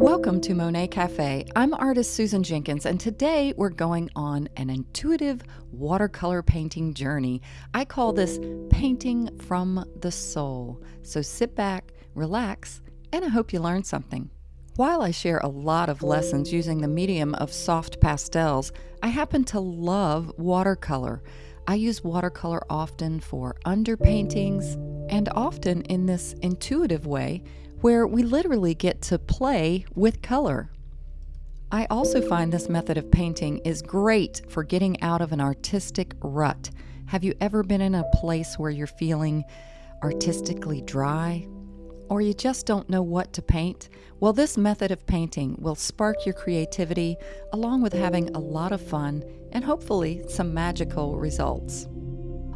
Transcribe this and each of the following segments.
Welcome to Monet Cafe. I'm artist Susan Jenkins, and today we're going on an intuitive watercolor painting journey. I call this Painting from the Soul. So sit back, relax, and I hope you learn something. While I share a lot of lessons using the medium of soft pastels, I happen to love watercolor. I use watercolor often for underpaintings and often in this intuitive way where we literally get to play with color. I also find this method of painting is great for getting out of an artistic rut. Have you ever been in a place where you're feeling artistically dry? Or you just don't know what to paint? Well, this method of painting will spark your creativity along with having a lot of fun and hopefully some magical results.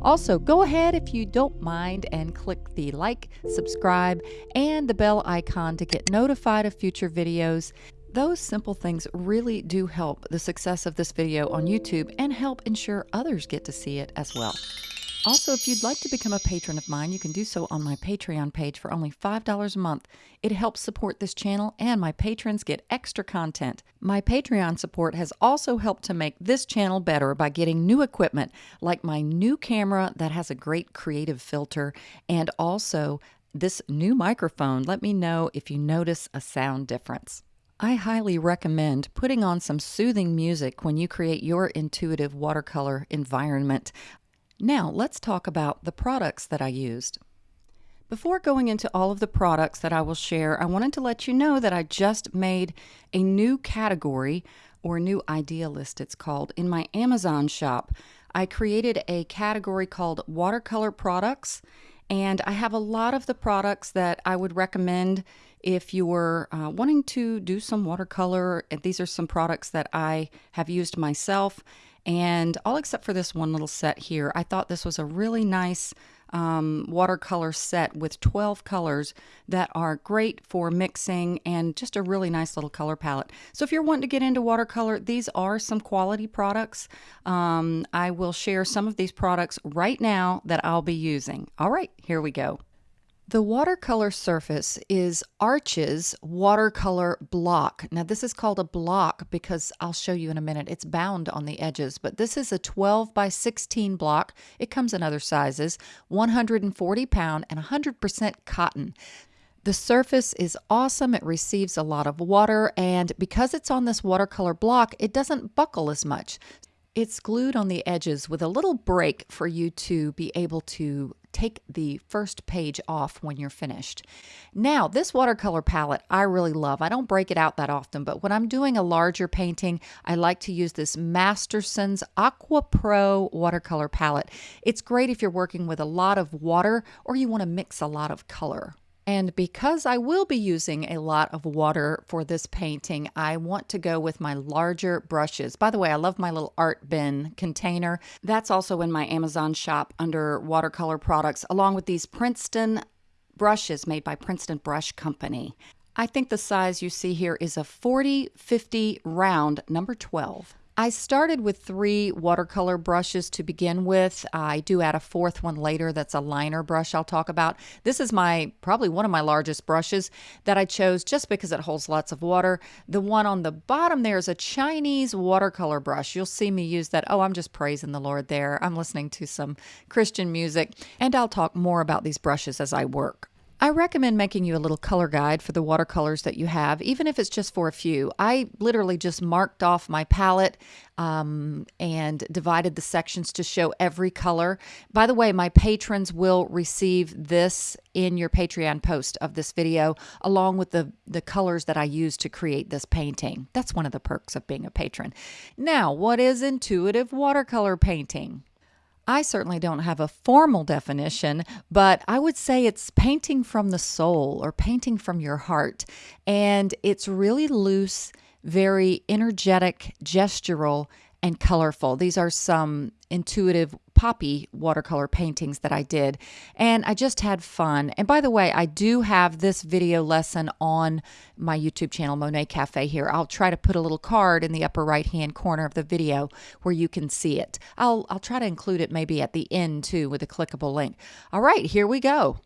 Also, go ahead if you don't mind and click the like, subscribe, and the bell icon to get notified of future videos. Those simple things really do help the success of this video on YouTube and help ensure others get to see it as well. Also, if you'd like to become a patron of mine, you can do so on my Patreon page for only $5 a month. It helps support this channel, and my patrons get extra content. My Patreon support has also helped to make this channel better by getting new equipment, like my new camera that has a great creative filter, and also this new microphone. Let me know if you notice a sound difference. I highly recommend putting on some soothing music when you create your intuitive watercolor environment. Now, let's talk about the products that I used. Before going into all of the products that I will share, I wanted to let you know that I just made a new category or new idea list, it's called, in my Amazon shop. I created a category called watercolor products, and I have a lot of the products that I would recommend if you were uh, wanting to do some watercolor. These are some products that I have used myself and all except for this one little set here. I thought this was a really nice um, watercolor set with 12 colors that are great for mixing and just a really nice little color palette. So if you're wanting to get into watercolor, these are some quality products. Um, I will share some of these products right now that I'll be using. All right, here we go. The watercolor surface is Arches watercolor block. Now this is called a block because I'll show you in a minute. It's bound on the edges, but this is a 12 by 16 block. It comes in other sizes, 140 pound and 100% cotton. The surface is awesome. It receives a lot of water, and because it's on this watercolor block, it doesn't buckle as much. It's glued on the edges with a little break for you to be able to take the first page off when you're finished. Now, this watercolor palette I really love. I don't break it out that often, but when I'm doing a larger painting, I like to use this Masterson's Aqua Pro watercolor palette. It's great if you're working with a lot of water or you want to mix a lot of color. And because I will be using a lot of water for this painting, I want to go with my larger brushes. By the way, I love my little art bin container. That's also in my Amazon shop under watercolor products, along with these Princeton brushes made by Princeton Brush Company. I think the size you see here is a 40-50 round, number 12. I started with three watercolor brushes to begin with. I do add a fourth one later that's a liner brush I'll talk about. This is my probably one of my largest brushes that I chose just because it holds lots of water. The one on the bottom there is a Chinese watercolor brush. You'll see me use that. Oh, I'm just praising the Lord there. I'm listening to some Christian music, and I'll talk more about these brushes as I work. I recommend making you a little color guide for the watercolors that you have, even if it's just for a few. I literally just marked off my palette um, and divided the sections to show every color. By the way, my patrons will receive this in your Patreon post of this video, along with the, the colors that I use to create this painting. That's one of the perks of being a patron. Now, what is intuitive watercolor painting? I certainly don't have a formal definition, but I would say it's painting from the soul or painting from your heart. And it's really loose, very energetic, gestural, and colorful. These are some intuitive poppy watercolor paintings that I did and I just had fun. And by the way, I do have this video lesson on my YouTube channel Monet Cafe here. I'll try to put a little card in the upper right hand corner of the video where you can see it. I'll I'll try to include it maybe at the end too with a clickable link. All right, here we go.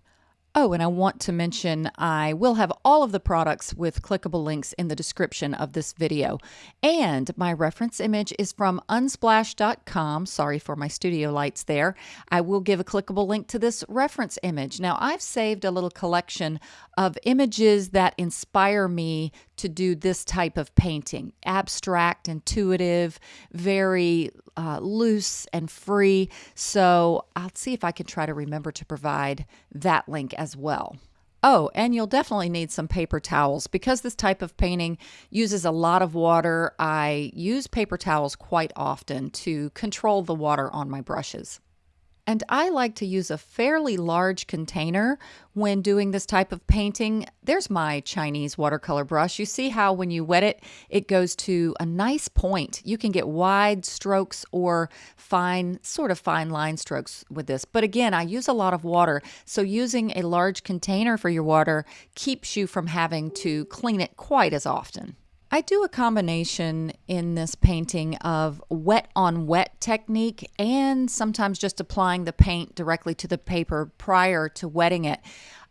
Oh, and I want to mention I will have all of the products with clickable links in the description of this video. And my reference image is from unsplash.com. Sorry for my studio lights there. I will give a clickable link to this reference image. Now, I've saved a little collection of images that inspire me to do this type of painting abstract, intuitive, very uh, loose and free. So I'll see if I can try to remember to provide that link as well. Oh, and you'll definitely need some paper towels because this type of painting uses a lot of water. I use paper towels quite often to control the water on my brushes. And I like to use a fairly large container when doing this type of painting. There's my Chinese watercolor brush. You see how when you wet it, it goes to a nice point. You can get wide strokes or fine, sort of fine line strokes with this. But again, I use a lot of water. So using a large container for your water keeps you from having to clean it quite as often. I do a combination in this painting of wet on wet technique and sometimes just applying the paint directly to the paper prior to wetting it.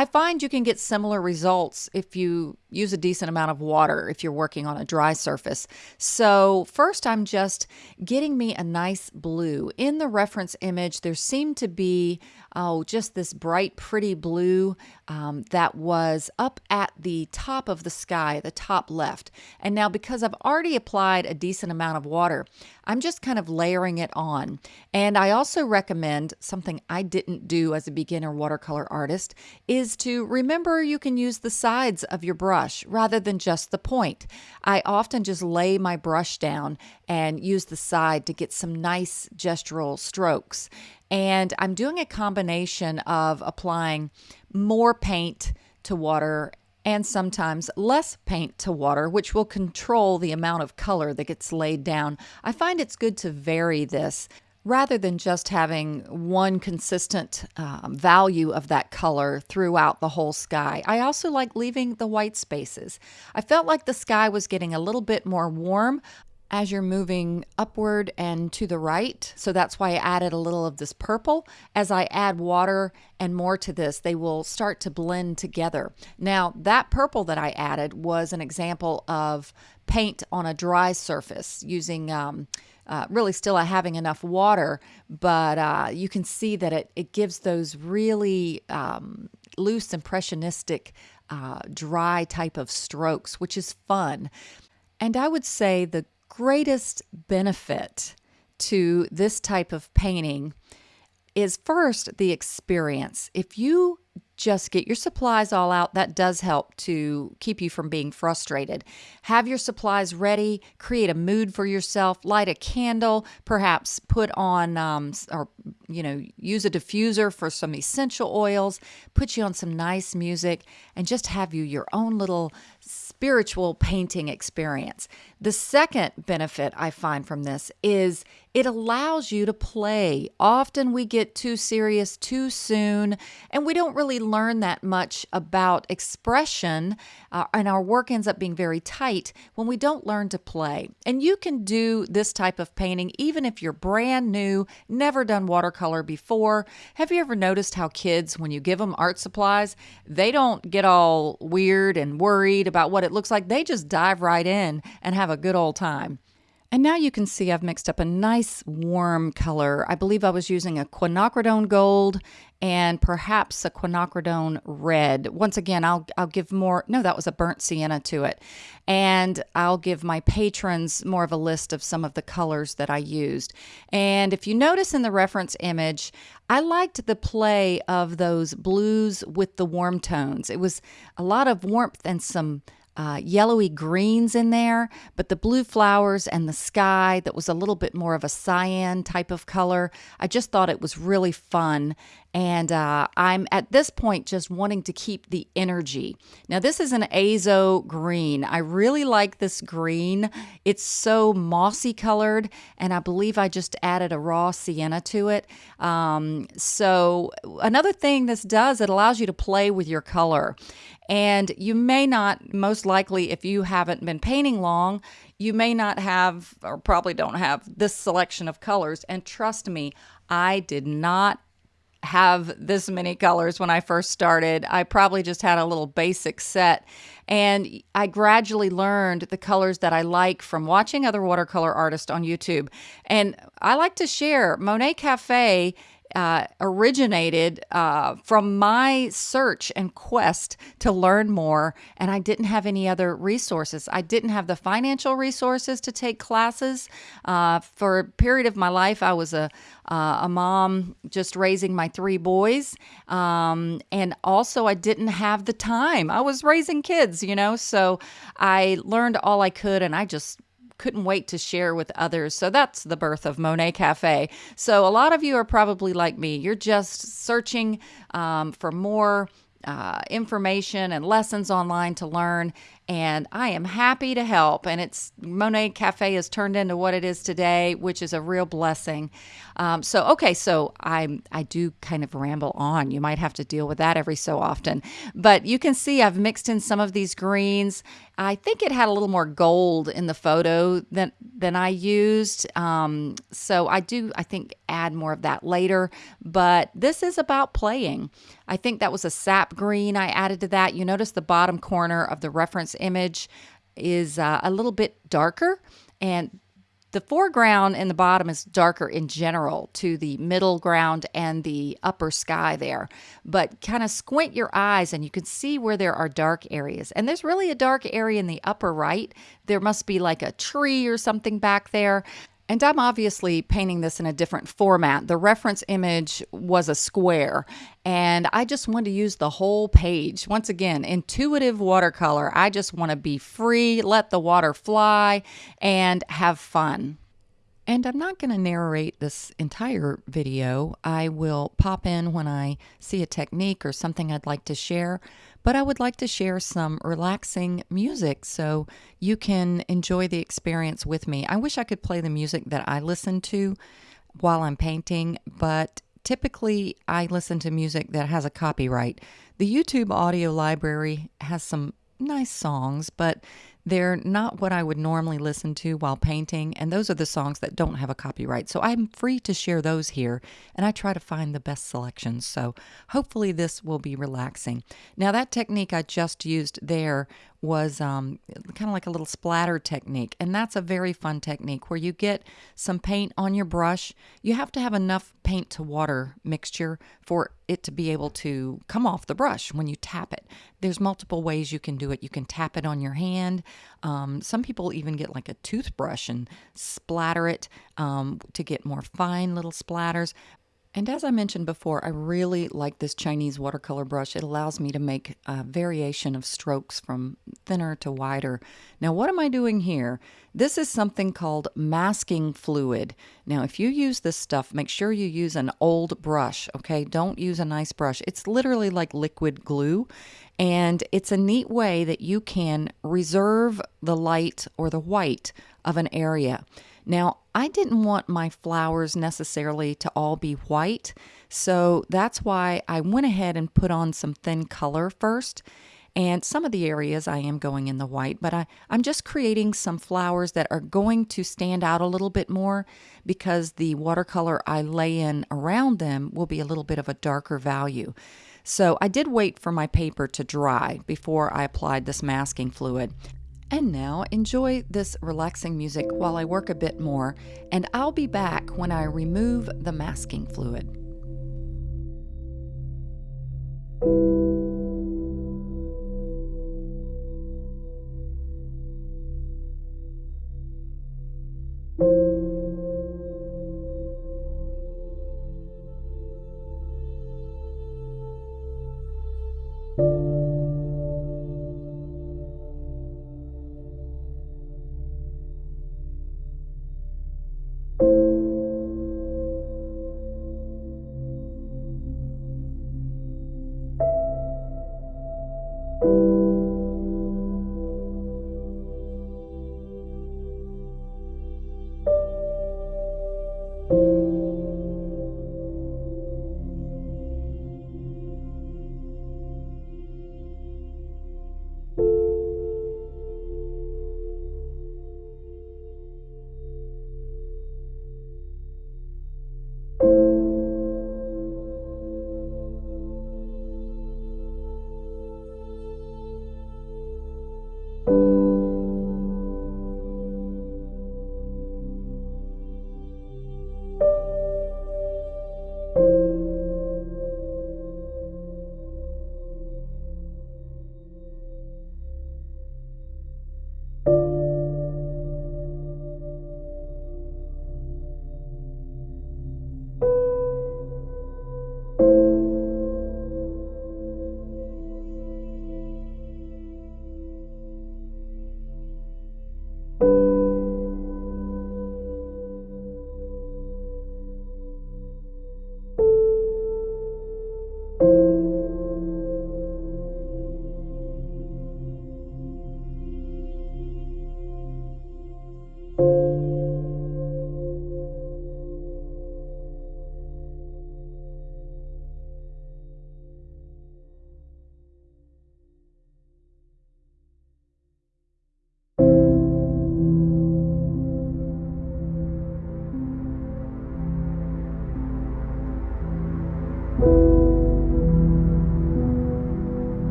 I find you can get similar results if you use a decent amount of water if you're working on a dry surface. So first I'm just getting me a nice blue. In the reference image there seemed to be oh just this bright pretty blue um, that was up at the top of the sky, the top left. And now because I've already applied a decent amount of water, I'm just kind of layering it on. And I also recommend something I didn't do as a beginner watercolor artist is to remember you can use the sides of your brush rather than just the point. I often just lay my brush down and use the side to get some nice gestural strokes. And I'm doing a combination of applying more paint to water and sometimes less paint to water, which will control the amount of color that gets laid down. I find it's good to vary this rather than just having one consistent um, value of that color throughout the whole sky. I also like leaving the white spaces. I felt like the sky was getting a little bit more warm as you're moving upward and to the right. So that's why I added a little of this purple. As I add water and more to this, they will start to blend together. Now, that purple that I added was an example of paint on a dry surface using um, uh, really still having enough water, but uh, you can see that it, it gives those really um, loose, impressionistic, uh, dry type of strokes, which is fun. And I would say the greatest benefit to this type of painting is first the experience. If you just get your supplies all out. That does help to keep you from being frustrated. Have your supplies ready, create a mood for yourself, light a candle, perhaps put on um, or you know, use a diffuser for some essential oils, put you on some nice music, and just have you your own little spiritual painting experience. The second benefit I find from this is it allows you to play. Often we get too serious too soon, and we don't really learn that much about expression, uh, and our work ends up being very tight when we don't learn to play. And you can do this type of painting even if you're brand new, never done watercolor before. Have you ever noticed how kids, when you give them art supplies, they don't get all weird and worried about what it looks like? They just dive right in and have a good old time. And now you can see I've mixed up a nice warm color. I believe I was using a quinacridone gold and perhaps a quinacridone red. Once again, I'll, I'll give more, no, that was a burnt sienna to it. And I'll give my patrons more of a list of some of the colors that I used. And if you notice in the reference image, I liked the play of those blues with the warm tones. It was a lot of warmth and some uh, yellowy greens in there, but the blue flowers and the sky that was a little bit more of a cyan type of color. I just thought it was really fun. And uh, I'm at this point just wanting to keep the energy. Now, this is an azo green. I really like this green. It's so mossy colored, and I believe I just added a raw sienna to it. Um, so, another thing this does, it allows you to play with your color. And you may not, most likely, if you haven't been painting long, you may not have, or probably don't have, this selection of colors. And trust me, I did not have this many colors when I first started. I probably just had a little basic set. And I gradually learned the colors that I like from watching other watercolor artists on YouTube. And I like to share Monet Cafe uh, originated uh, from my search and quest to learn more, and I didn't have any other resources. I didn't have the financial resources to take classes. Uh, for a period of my life, I was a uh, a mom just raising my three boys, um, and also I didn't have the time. I was raising kids, you know, so I learned all I could, and I just couldn't wait to share with others. So that's the birth of Monet Cafe. So a lot of you are probably like me. You're just searching um, for more uh, information and lessons online to learn and I am happy to help. And it's Monet Cafe has turned into what it is today, which is a real blessing. Um, so okay, so I I do kind of ramble on. You might have to deal with that every so often, but you can see I've mixed in some of these greens. I think it had a little more gold in the photo than than I used. Um, so I do I think add more of that later. But this is about playing. I think that was a sap green I added to that. You notice the bottom corner of the reference image is uh, a little bit darker and the foreground and the bottom is darker in general to the middle ground and the upper sky there. But kind of squint your eyes and you can see where there are dark areas. And there's really a dark area in the upper right. There must be like a tree or something back there. And I'm obviously painting this in a different format. The reference image was a square, and I just want to use the whole page. Once again, intuitive watercolor. I just want to be free, let the water fly, and have fun. And I'm not going to narrate this entire video. I will pop in when I see a technique or something I'd like to share, but I would like to share some relaxing music so you can enjoy the experience with me. I wish I could play the music that I listen to while I'm painting, but typically I listen to music that has a copyright. The YouTube audio library has some nice songs, but they're not what I would normally listen to while painting, and those are the songs that don't have a copyright. So I'm free to share those here, and I try to find the best selections. So hopefully this will be relaxing. Now, that technique I just used there was um, kind of like a little splatter technique. And that's a very fun technique where you get some paint on your brush. You have to have enough paint to water mixture for it to be able to come off the brush when you tap it. There's multiple ways you can do it. You can tap it on your hand. Um, some people even get like a toothbrush and splatter it um, to get more fine little splatters. And as I mentioned before, I really like this Chinese watercolor brush. It allows me to make a variation of strokes from thinner to wider. Now, what am I doing here? This is something called masking fluid. Now, if you use this stuff, make sure you use an old brush, okay? Don't use a nice brush. It's literally like liquid glue, and it's a neat way that you can reserve the light or the white of an area. Now, I didn't want my flowers necessarily to all be white, so that's why I went ahead and put on some thin color first. And some of the areas I am going in the white, but I, I'm just creating some flowers that are going to stand out a little bit more because the watercolor I lay in around them will be a little bit of a darker value. So I did wait for my paper to dry before I applied this masking fluid. And now enjoy this relaxing music while I work a bit more, and I'll be back when I remove the masking fluid.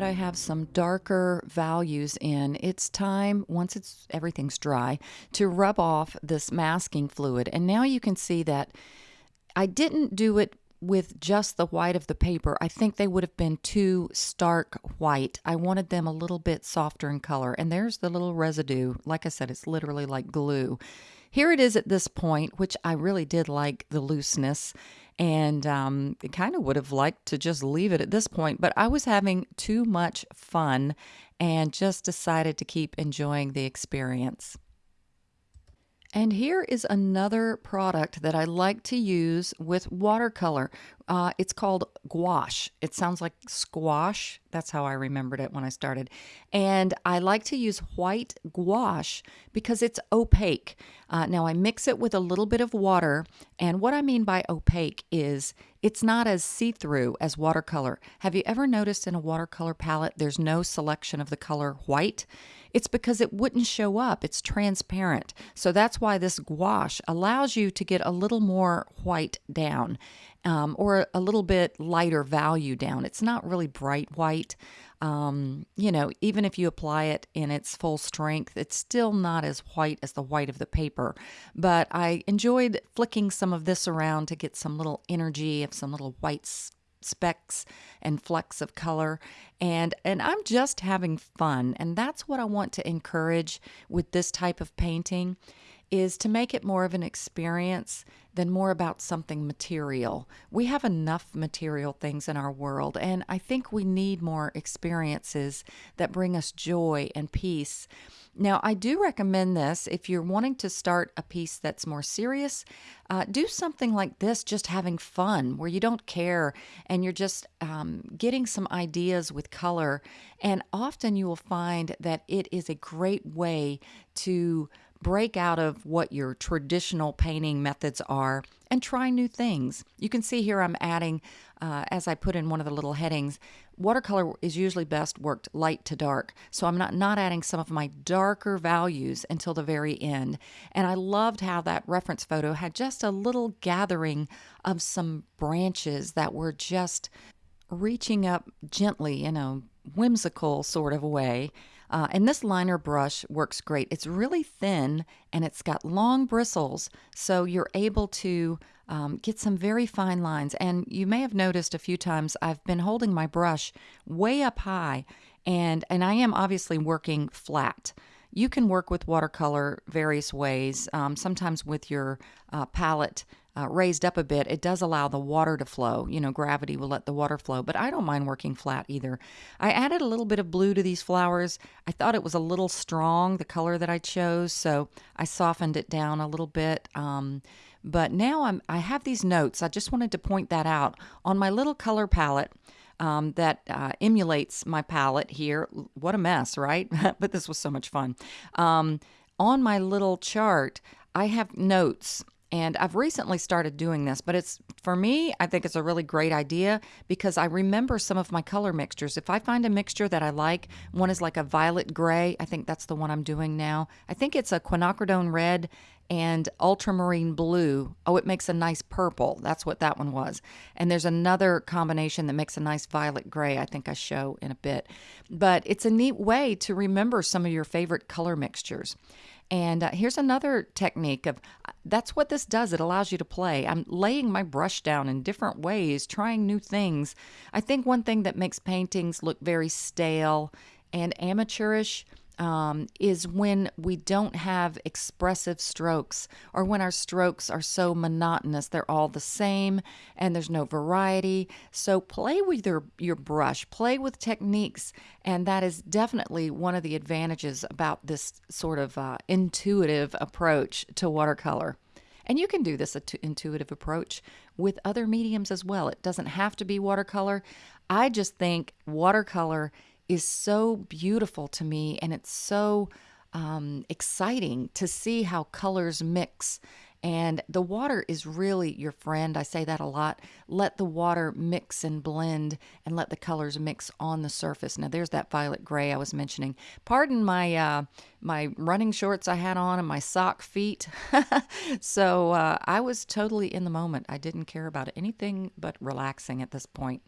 That I have some darker values in, it's time, once it's everything's dry, to rub off this masking fluid. And now you can see that I didn't do it with just the white of the paper. I think they would have been too stark white. I wanted them a little bit softer in color. And there's the little residue. Like I said, it's literally like glue. Here it is at this point, which I really did like the looseness and um, kind of would have liked to just leave it at this point, but I was having too much fun and just decided to keep enjoying the experience. And here is another product that I like to use with watercolor. Uh, it's called gouache. It sounds like squash. That's how I remembered it when I started. And I like to use white gouache because it's opaque. Uh, now I mix it with a little bit of water. And what I mean by opaque is it's not as see through as watercolor. Have you ever noticed in a watercolor palette there's no selection of the color white? It's because it wouldn't show up. It's transparent. So that's why this gouache allows you to get a little more white down um, or a little bit lighter value down. It's not really bright white. Um, you know, even if you apply it in its full strength, it's still not as white as the white of the paper. But I enjoyed flicking some of this around to get some little energy of some little white specks and flecks of color and and I'm just having fun and that's what I want to encourage with this type of painting is to make it more of an experience than more about something material. We have enough material things in our world, and I think we need more experiences that bring us joy and peace. Now, I do recommend this if you're wanting to start a piece that's more serious. Uh, do something like this, just having fun, where you don't care and you're just um, getting some ideas with color. And often you will find that it is a great way to break out of what your traditional painting methods are and try new things. You can see here I'm adding, uh, as I put in one of the little headings, watercolor is usually best worked light to dark. So I'm not, not adding some of my darker values until the very end. And I loved how that reference photo had just a little gathering of some branches that were just reaching up gently in a whimsical sort of way uh, and this liner brush works great. It's really thin and it's got long bristles, so you're able to um, get some very fine lines. And you may have noticed a few times I've been holding my brush way up high, and, and I am obviously working flat. You can work with watercolor various ways, um, sometimes with your uh, palette uh, raised up a bit, it does allow the water to flow. You know, gravity will let the water flow, but I don't mind working flat either. I added a little bit of blue to these flowers. I thought it was a little strong, the color that I chose, so I softened it down a little bit. Um, but now I'm, I have these notes. I just wanted to point that out on my little color palette. Um, that uh, emulates my palette here. What a mess, right? but this was so much fun. Um, on my little chart, I have notes and I've recently started doing this, but it's for me, I think it's a really great idea because I remember some of my color mixtures. If I find a mixture that I like, one is like a violet gray. I think that's the one I'm doing now. I think it's a quinacridone red and ultramarine blue. Oh, it makes a nice purple. That's what that one was. And there's another combination that makes a nice violet gray, I think I show in a bit. But it's a neat way to remember some of your favorite color mixtures. And uh, here's another technique of that's what this does. It allows you to play. I'm laying my brush down in different ways, trying new things. I think one thing that makes paintings look very stale and amateurish um, is when we don't have expressive strokes or when our strokes are so monotonous. They're all the same and there's no variety. So play with your, your brush, play with techniques. And that is definitely one of the advantages about this sort of uh, intuitive approach to watercolor. And you can do this intuitive approach with other mediums as well. It doesn't have to be watercolor. I just think watercolor is so beautiful to me and it's so um, exciting to see how colors mix. And the water is really your friend. I say that a lot. Let the water mix and blend and let the colors mix on the surface. Now there's that violet gray I was mentioning. Pardon my uh, my running shorts I had on and my sock feet. so uh, I was totally in the moment. I didn't care about anything but relaxing at this point.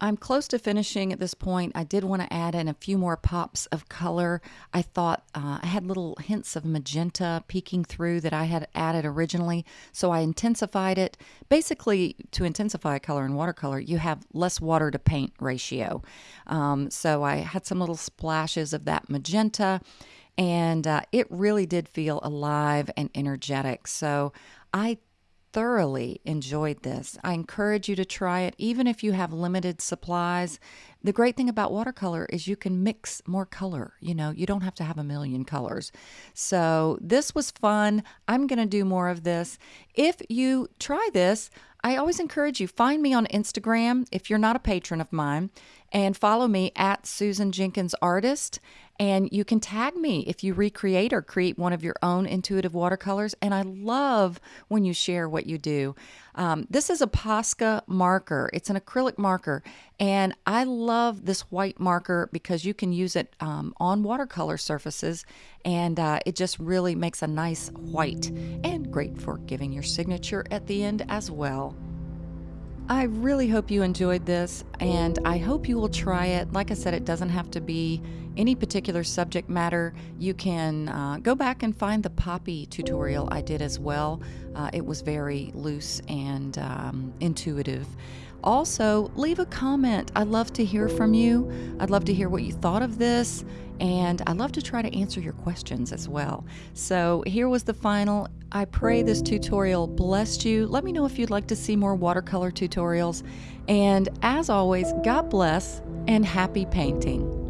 I'm close to finishing at this point. I did want to add in a few more pops of color. I thought uh, I had little hints of magenta peeking through that I had added originally, so I intensified it. Basically, to intensify a color in watercolor, you have less water to paint ratio. Um, so I had some little splashes of that magenta, and uh, it really did feel alive and energetic. So I thoroughly enjoyed this. I encourage you to try it, even if you have limited supplies. The great thing about watercolor is you can mix more color. You know, you don't have to have a million colors. So, this was fun. I'm going to do more of this. If you try this, I always encourage you find me on Instagram if you're not a patron of mine and follow me at Susan Jenkins Artist and you can tag me if you recreate or create one of your own intuitive watercolors. And I love when you share what you do. Um, this is a Posca marker, it's an acrylic marker. And I love this white marker because you can use it um, on watercolor surfaces and uh, it just really makes a nice white and great for giving your signature at the end as well. I really hope you enjoyed this, and I hope you will try it. Like I said, it doesn't have to be any particular subject matter. You can uh, go back and find the poppy tutorial I did as well. Uh, it was very loose and um, intuitive. Also, leave a comment. I'd love to hear from you. I'd love to hear what you thought of this, and I'd love to try to answer your questions as well. So, here was the final. I pray this tutorial blessed you. Let me know if you'd like to see more watercolor tutorials. And as always, God bless and happy painting.